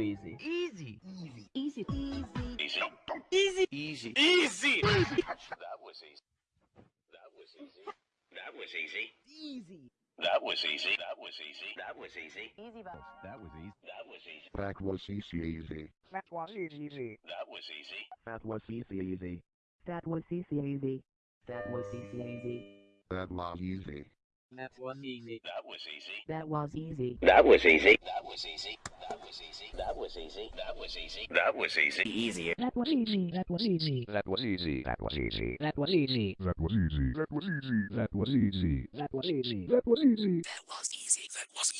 Easy. Easy. Easy. Easy. Easy. Easy. Easy. Easy. Easy. That was easy. That was easy. That was easy. Easy. That was easy. That was easy. That was easy. Easy button. That was easy. That was easy. That was easy easy. That was easy. That was easy. That was easy easy. That was easy easy. That was easy easy. That was easy. That was easy. That was easy. That was easy. That was easy. That was easy. That was easy. That was easy. That was easy. That was easy. Easier. That was easy. That was easy. That was easy. That was easy. That was easy. That was easy. That was easy. That was easy. That was easy. That was easy. That was easy. That was easy.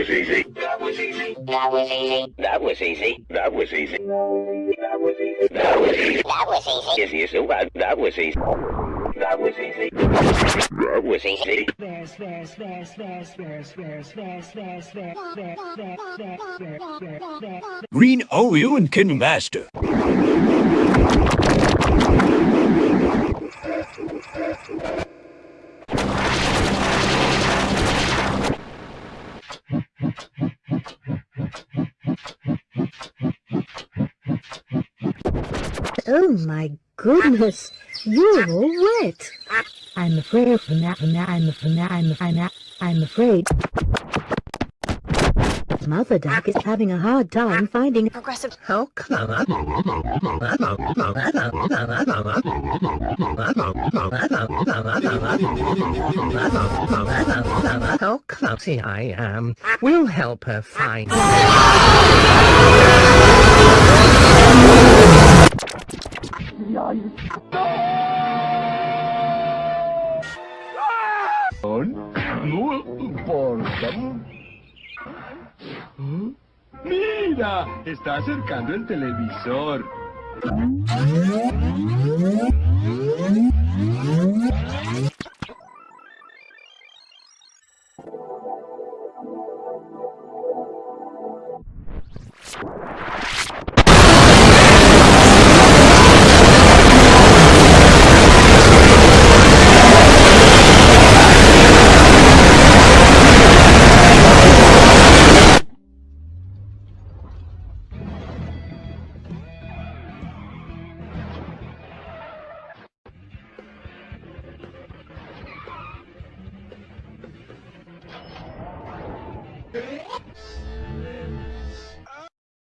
That was easy. That was easy. That was easy. That was easy. That was easy. That was easy. That was easy. Easy is so bad. That was easy. That was easy. That was easy. Bears, bears, bears, bears, bears, bears, bears, bears, bears, bears, bears, bears, bears, bears, bears. Green Oreo and KineMaster. Oh my goodness, you're all wet. I'm afraid from that, from that, I'm from that, I'm, I'm, I'm afraid. Mother duck is having a hard time finding Progressive. How oh, come? How oh, clumsy I um, am. We'll help her find. Mira, está acercando el televisor.